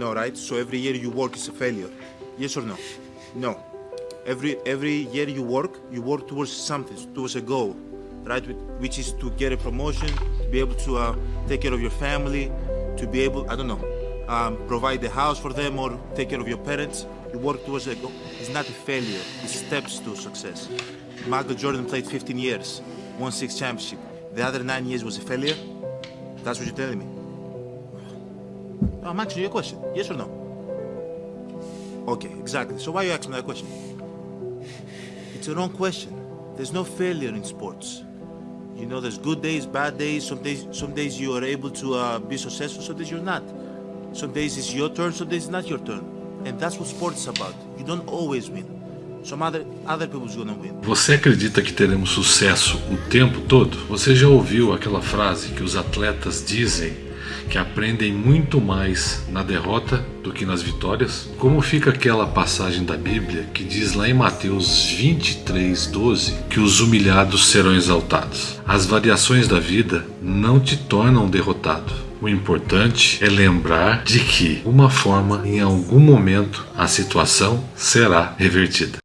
No, right? So every year you work is a failure. Yes or no? No. Every every year you work, you work towards something, towards a goal, right? Which is to get a promotion, to be able to uh, take care of your family, to be able, I don't know, um, provide the house for them or take care of your parents. You work towards a goal. It's not a failure. It's steps to success. Michael Jordan played 15 years, won six championship. The other nine years was a failure. That's what you're telling me. I'm asking you a question. Yes or no? Okay, exactly. So why you asking that question? It's a wrong question. There's no failure in sports. You know, there's good days, bad days. Some days, some days you are able to uh, be successful. Some days you're not. Some days it's your turn. Some days it's not your turn. And that's what sports is about. You don't always win. Você acredita que teremos sucesso o tempo todo? Você já ouviu aquela frase que os atletas dizem que aprendem muito mais na derrota do que nas vitórias? Como fica aquela passagem da Bíblia que diz lá em Mateus 23, 12 que os humilhados serão exaltados? As variações da vida não te tornam derrotado. O importante é lembrar de que, uma forma, em algum momento, a situação será revertida.